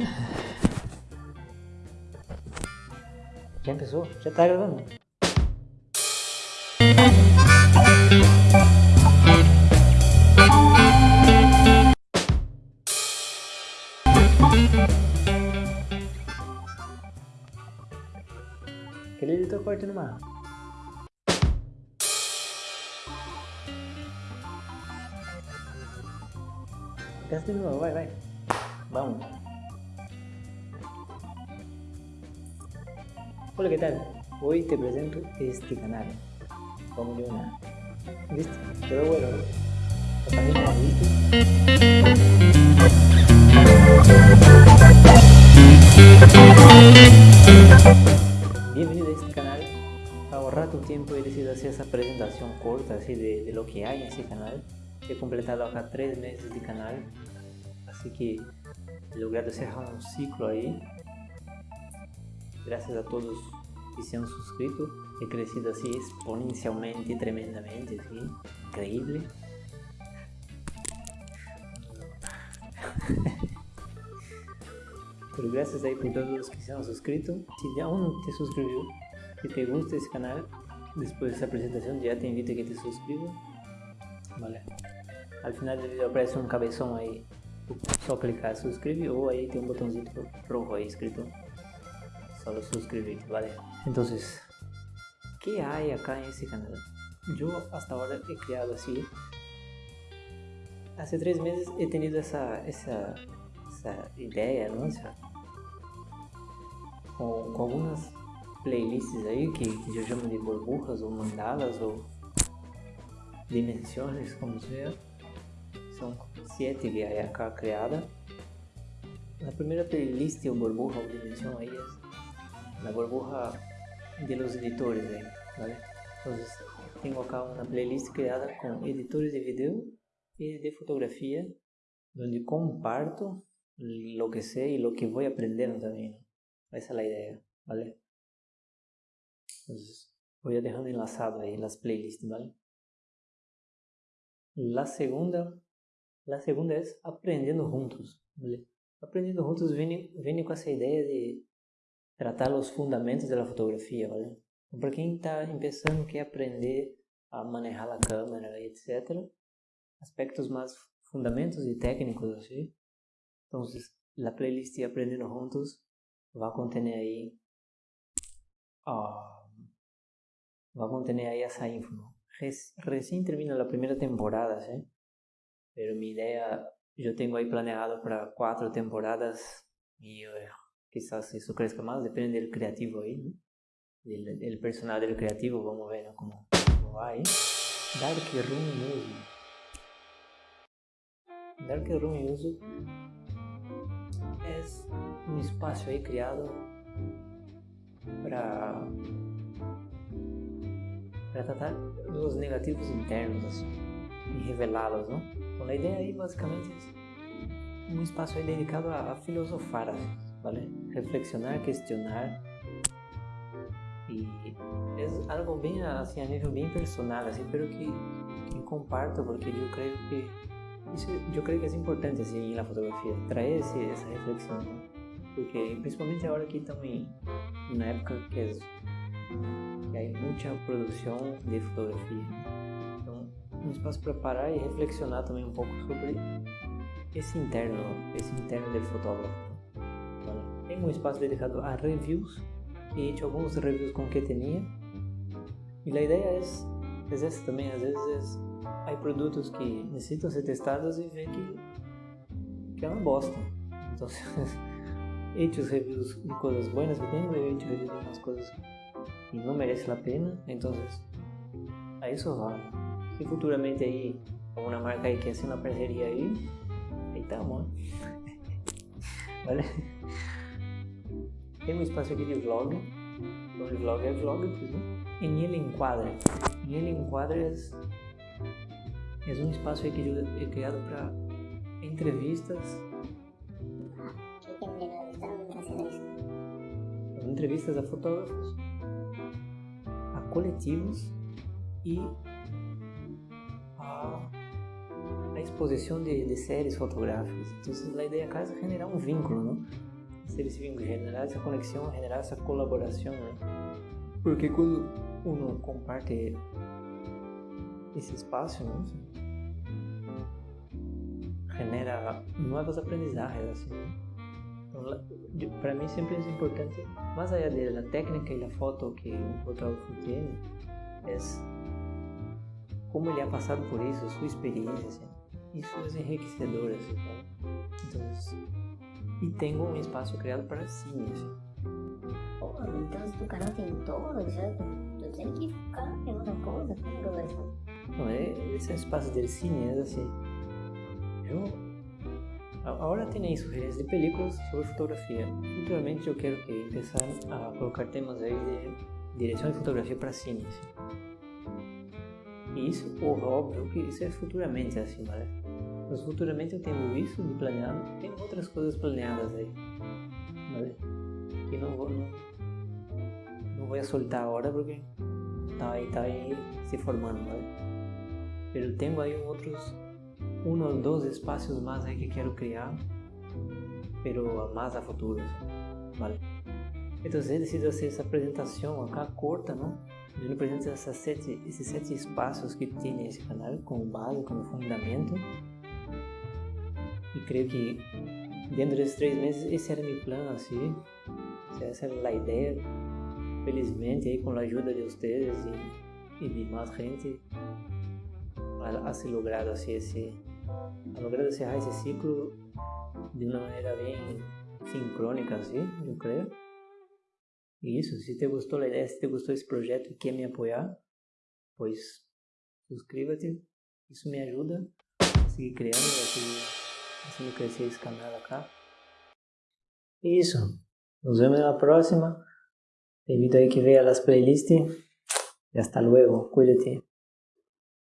Já pensou? Já tá gravando. Aquele editor corta no mar. Pensa de novo, vai, vai. Vamos. Hola, ¿qué tal? Hoy te presento este canal. De una. ¿Viste? Quedó bueno, ¿no? ¿Lo también lo viste? Bienvenido a este canal. Para ahorrar tu tiempo he decidido hacer esa presentación corta así de, de lo que hay en este canal. He completado acá tres meses de canal, así que he logrado cerrar un ciclo ahí. Gracias a todos que se han suscrito, he crecido así exponencialmente, tremendamente, así, increíble. Pero gracias ahí por todos los que se han suscrito. Si aún te suscribió, que te gusta este canal, después de esta presentación ya te invito a que te suscribas. Vale. Al final del video aparece un cabezón ahí. Só clicar suscribir o ahí tem um botãozinho rojo ahí escrito solo suscribir, ¿vale? Entonces, ¿qué hay acá en este canal? Yo hasta ahora he creado así. Hace tres meses he tenido esa, esa, esa idea, ¿no? O sea, con, con algunas playlists ahí que, que yo llamo de burbujas o mandalas o dimensões, como sea. São sete que hay acá creada. La primera playlist o burbuja o dimensión ahí es la burbuja de los editores ahí, ¿vale? Entonces tengo acá una playlist creada con editores de video y de fotografía donde comparto lo que sé y lo que voy aprendiendo también. Esa es la idea, ¿vale? Entonces voy a dejar enlazado ahí las playlists, ¿vale? La segunda, la segunda es aprendiendo juntos, ¿vale? Aprendiendo juntos viene, viene con essa ideia de tratar os fundamentos da fotografia, ¿vale? Então, para quem está começando, quer aprender a manejar a câmera, etc. Aspectos mais fundamentos e técnicos, assim. Então, a playlist Aprendendo Juntos vai conter aí vai conter aí essa info. Recién termina la primera temporada, ¿sí? Pero mi idea, yo tengo ahí planeado para cuatro temporadas y eh, quizás eso crezca más, depende del creativo ahí, ¿no? Del, del personal del creativo, vamos a ver ¿no? cómo, cómo va ahí. Dark Room Music. Dark Room Music es un espacio ahí creado para para tratar dos negativos internos assim, e revelá-los, não? Então a ideia aí basicamente é um espaço aí dedicado a, a filosofar, vale? Reflexionar, questionar e é algo bem assim a nível bem personal, assim, pero que, que comparto porque eu creio que isso eu creio que é importante assim na fotografia, trazer esse, essa reflexão, né? porque principalmente agora que em uma época que é que hay mucha producción de fotografía. Então, um espaço para parar e reflexionar também um pouco sobre esse interno, esse interno do fotógrafo. Então, tem um espaço dedicado a reviews e hecho alguns reviews com que tinha. E a ideia é, é essa também, às vezes há produtos que necessitam ser testados e ver que, que é uma bosta. Então, he hecho reviews de coisas buenas que tenho, he hecho reviews de umas coisas y no merece la pena, entonces a eso va. Si futuramente ahí alguna marca ahí que hace una parcería ahí, ahí estamos. ¿Vale? Tem um espaço aqui de vlog, onde vlog é vlog, né? em ele enquadra. Em ele enquadra é, um espaço aí que é criado para entrevistas. Entrevistas a fotógrafos coletivos e a, a exposição de, de, séries fotográficas. Então, a ideia é generar um vínculo, não? Seres vivos, generar essa conexão, generar essa colaboração, né? Porque quando uno comparte esse espaço, né? genera novos aprendizagens, assim, né? Então, para mim sempre é importante, mais allá da técnica e da foto que um fotógrafo tem, é como ele ha passado por isso, sua experiência, assim. isso é enriquecedor, assim, Então, e tenho um espaço criado para cine. Assim. Pô, então se tu canal tem todos, já tu tem que ficar em outra coisa, vai Não, é, esse espaço de cine é assim. Eu. Agora tem aí sugerências de películas sobre fotografia. Futuramente eu quero que começar a colocar temas aí de direção de fotografia para cine. Assim. E isso, óbvio que isso é futuramente assim, vale? Mas futuramente eu tenho isso de planeado, tem outras coisas planeadas aí, vale? Que não vou, não, não vou soltar agora porque tá aí, tá aí se formando, vale? Mas tenho aí outros, um ou dois espaços mais aí que quero criar, pero mais a futuro, vale? Então, eu decido fazer essa apresentação acá corta, não? Ele apresenta essas sete, esses sete espaços que tem esse canal como base, como fundamento. E creio que dentro desses três meses esse era meu plano, assim. Essa era a ideia. Felizmente, aí, com a ajuda de vocês e, e de mais gente, ha se logrado assim, esse, ha logrado encerrar esse ciclo de uma maneira bem sincrônica, assim, eu creio. Isso, se te gostou a ideia, se te gostou esse projeto e quer me apoiar, pois suscríbete, isso me ajuda a seguir criando, a seguir fazendo crescer esse canal acá. Isso, nos vemos na próxima. Te invito aí que veja as playlists. E hasta luego, cuídate.